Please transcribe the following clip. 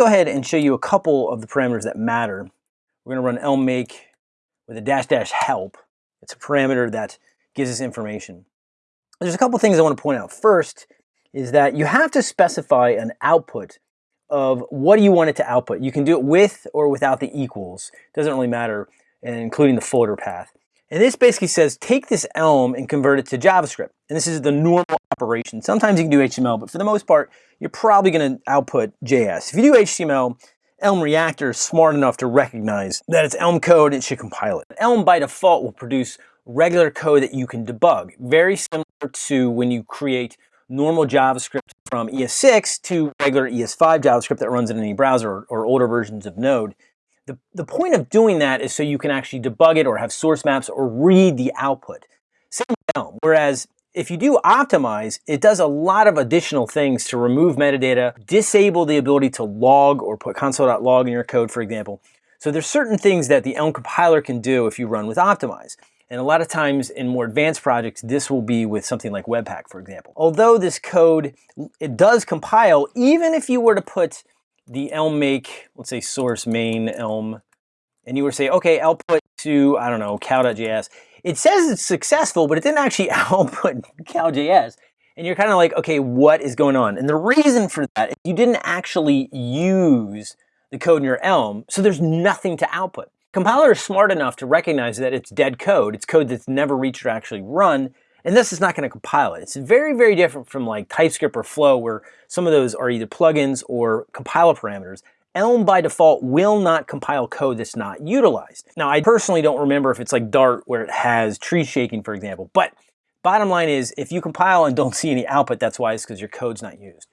go ahead and show you a couple of the parameters that matter. We're gonna run elm make with a dash dash help. It's a parameter that gives us information. There's a couple things I want to point out. First is that you have to specify an output of what do you want it to output. You can do it with or without the equals. It Doesn't really matter, including the folder path. And this basically says take this Elm and convert it to JavaScript. And this is the normal operation. Sometimes you can do HTML, but for the most part, you're probably going to output JS. If you do HTML, Elm Reactor is smart enough to recognize that it's Elm code, it should compile it. Elm by default will produce regular code that you can debug. Very similar to when you create normal JavaScript from ES6 to regular ES5 JavaScript that runs in any browser or, or older versions of Node. The, the point of doing that is so you can actually debug it or have source maps or read the output. Same with Elm. Whereas if you do optimize, it does a lot of additional things to remove metadata, disable the ability to log or put console.log in your code, for example. So there's certain things that the Elm compiler can do if you run with optimize. And a lot of times in more advanced projects, this will be with something like Webpack, for example. Although this code, it does compile, even if you were to put the Elm make, let's say source main Elm, and you were say, okay, output to, I don't know, cow.js. It says it's successful, but it didn't actually output cow.js. And you're kind of like, okay, what is going on? And the reason for that is you didn't actually use the code in your Elm, so there's nothing to output. Compiler is smart enough to recognize that it's dead code. It's code that's never reached or actually run, and this is not going to compile it. It's very, very different from like TypeScript or Flow, where some of those are either plugins or compiler parameters. Elm by default will not compile code that's not utilized. Now, I personally don't remember if it's like Dart where it has tree shaking, for example, but bottom line is if you compile and don't see any output, that's why it's because your code's not used.